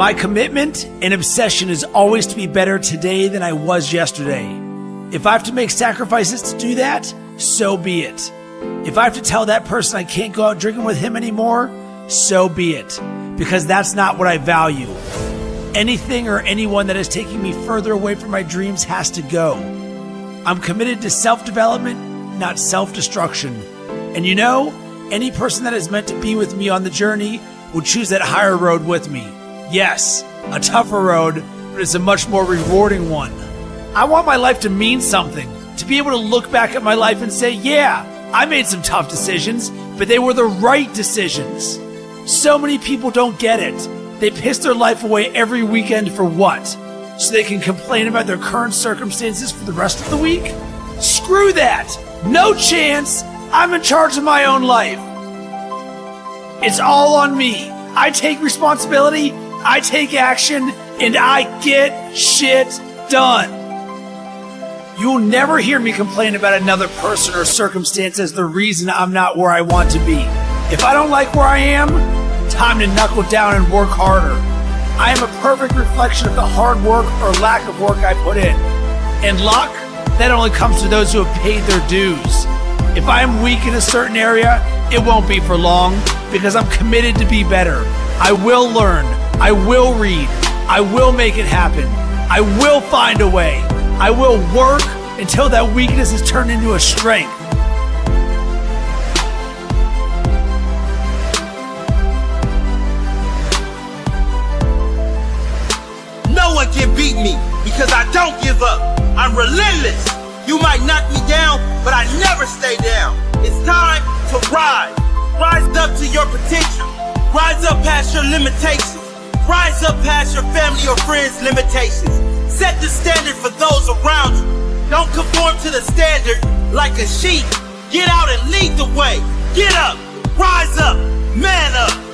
My commitment and obsession is always to be better today than I was yesterday. If I have to make sacrifices to do that, so be it. If I have to tell that person I can't go out drinking with him anymore, so be it. Because that's not what I value. Anything or anyone that is taking me further away from my dreams has to go. I'm committed to self development, not self destruction. And you know, any person that is meant to be with me on the journey will choose that higher road with me. Yes, a tougher road, but it's a much more rewarding one. I want my life to mean something, to be able to look back at my life and say, yeah, I made some tough decisions, but they were the right decisions. So many people don't get it. They piss their life away every weekend for what? So they can complain about their current circumstances for the rest of the week? Screw that! No chance! I'm in charge of my own life. It's all on me. I take responsibility, I take action, and I get shit done. You will never hear me complain about another person or circumstance as the reason I'm not where I want to be. If I don't like where I am, time to knuckle down and work harder. I am a perfect reflection of the hard work or lack of work I put in. And luck, that only comes to those who have paid their dues. If I am weak in a certain area, it won't be for long because I'm committed to be better. I will learn. I will read. I will make it happen. I will find a way. I will work until that weakness is turned into a strength. No one can beat me because I don't give up. I'm relentless. You might knock me down, but I never stay down. It's time to rise. Rise up to your potential. Rise up past your limitations. Rise up past your family or friends' limitations. Set the standard for those around you. Don't conform to the standard like a sheep. Get out and lead the way. Get up. Rise up. Man up.